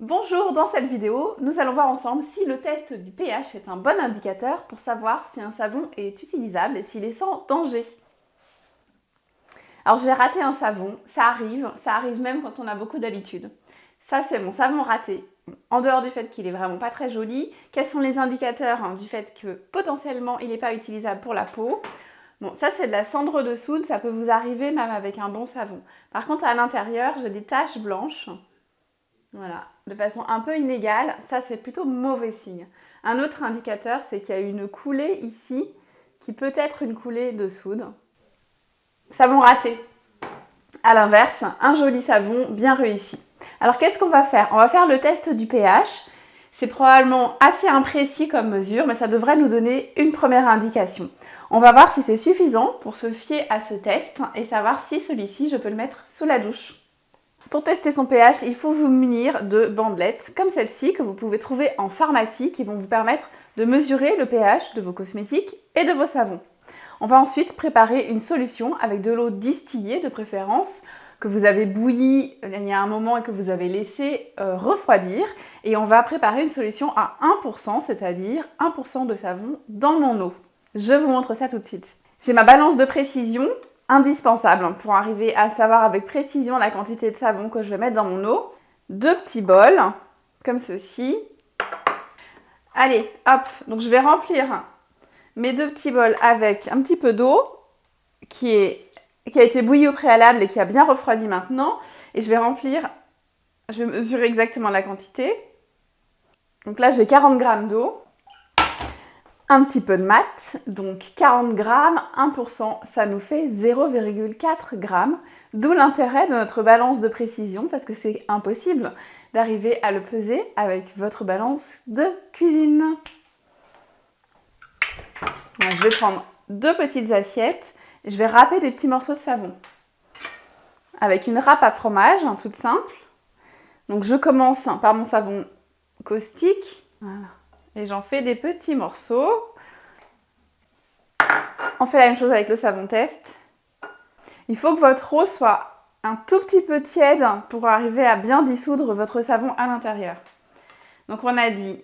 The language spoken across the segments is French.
Bonjour, dans cette vidéo, nous allons voir ensemble si le test du pH est un bon indicateur pour savoir si un savon est utilisable et s'il est sans danger. Alors j'ai raté un savon, ça arrive, ça arrive même quand on a beaucoup d'habitude. Ça c'est mon savon raté. En dehors du fait qu'il est vraiment pas très joli, quels sont les indicateurs hein, du fait que potentiellement il n'est pas utilisable pour la peau? Bon, ça c'est de la cendre de soude, ça peut vous arriver même avec un bon savon. Par contre à l'intérieur, j'ai des taches blanches voilà, de façon un peu inégale, ça c'est plutôt mauvais signe. Un autre indicateur, c'est qu'il y a une coulée ici, qui peut être une coulée de soude. Savon raté. À l'inverse, un joli savon bien réussi. Alors qu'est-ce qu'on va faire? On va faire le test du pH. C'est probablement assez imprécis comme mesure, mais ça devrait nous donner une première indication. On va voir si c'est suffisant pour se fier à ce test et savoir si celui-ci, je peux le mettre sous la douche. Pour tester son pH, il faut vous munir de bandelettes comme celle-ci que vous pouvez trouver en pharmacie qui vont vous permettre de mesurer le pH de vos cosmétiques et de vos savons. On va ensuite préparer une solution avec de l'eau distillée de préférence que vous avez bouillie il y a un moment et que vous avez laissé euh, refroidir. Et on va préparer une solution à 1%, c'est-à-dire 1% de savon dans mon eau. Je vous montre ça tout de suite. J'ai ma balance de précision indispensable pour arriver à savoir avec précision la quantité de savon que je vais mettre dans mon eau. Deux petits bols, comme ceci. Allez, hop, donc je vais remplir mes deux petits bols avec un petit peu d'eau qui, a été bouillie au préalable et qui a bien refroidi maintenant. Et je vais remplir, je vais mesurer exactement la quantité. Donc là, j'ai 40 g d'eau un petit peu de maths, donc 40 grammes, 1%, ça nous fait 0,4 grammes, d'où l'intérêt de notre balance de précision, parce que c'est impossible d'arriver à le peser avec votre balance de cuisine. je vais prendre deux petites assiettes, et je vais râper des petits morceaux de savon. Avec une râpe à fromage, hein, toute simple. Donc je commence par mon savon caustique, et j'en fais des petits morceaux. On fait la même chose avec le savon test. Il faut que votre eau soit un tout petit peu tiède pour arriver à bien dissoudre votre savon à l'intérieur. Donc on a dit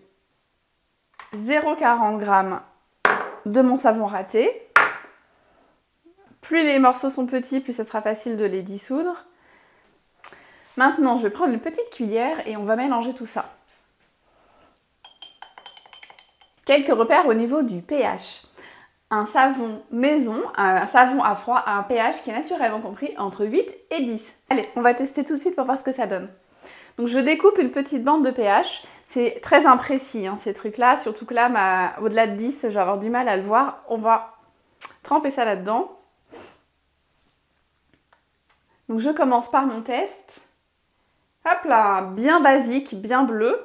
0,40 g de mon savon raté. Plus les morceaux sont petits, plus ce sera facile de les dissoudre. Maintenant, je vais prendre une petite cuillère et on va mélanger tout ça. Quelques repères au niveau du pH. Un savon maison, un savon à froid a un pH qui est naturellement compris entre 8 et 10. Allez, on va tester tout de suite pour voir ce que ça donne. Donc je découpe une petite bande de pH. C'est très imprécis hein, ces trucs-là, surtout que là, au-delà de 10, je vais avoir du mal à le voir. On va tremper ça là-dedans. Donc je commence par mon test. Hop là, bien basique, bien bleu.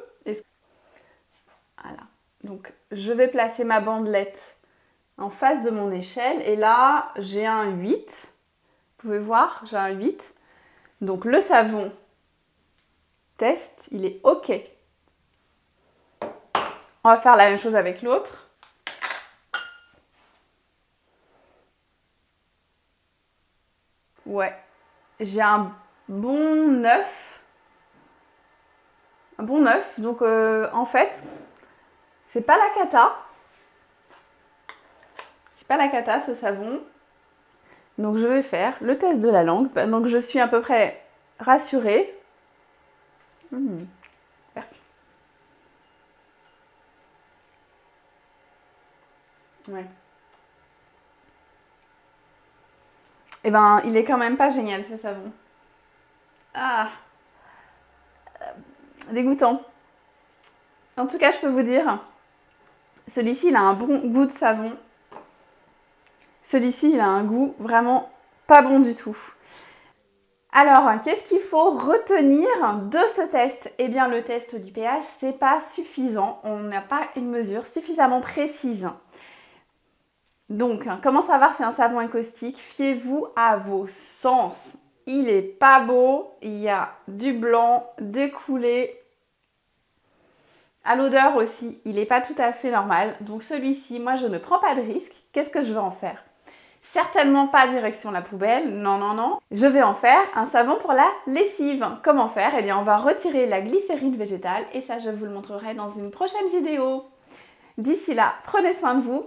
Voilà. Donc je vais placer ma bandelette en face de mon échelle et là j'ai un 8. Vous pouvez voir, j'ai un 8. Donc le savon test, il est OK. On va faire la même chose avec l'autre. Ouais, j'ai un bon 9. Un bon 9. Donc euh, en fait, c'est pas la cata. C'est pas la cata ce savon. Donc je vais faire le test de la langue. Donc je suis à peu près rassurée. Hmm. Ouais. Eh ben, il est quand même pas génial ce savon. Ah Dégoûtant. En tout cas, je peux vous dire celui-ci, il a un bon goût de savon. Celui-ci, il a un goût vraiment pas bon du tout. Alors, qu'est-ce qu'il faut retenir de ce test? Eh bien, le test du pH, c'est pas suffisant. On n'a pas une mesure suffisamment précise. Donc, comment savoir si un savon est caustique? Fiez-vous à vos sens. Il est pas beau, il y a du blanc, des coulées, à l'odeur aussi, il n'est pas tout à fait normal. Donc celui-ci, moi je ne prends pas de risque. Qu'est-ce que je vais en faire? Certainement pas direction la poubelle, non, non, non. Je vais en faire un savon pour la lessive. Comment faire? Eh bien, on va retirer la glycérine végétale et ça, je vous le montrerai dans une prochaine vidéo. D'ici là, prenez soin de vous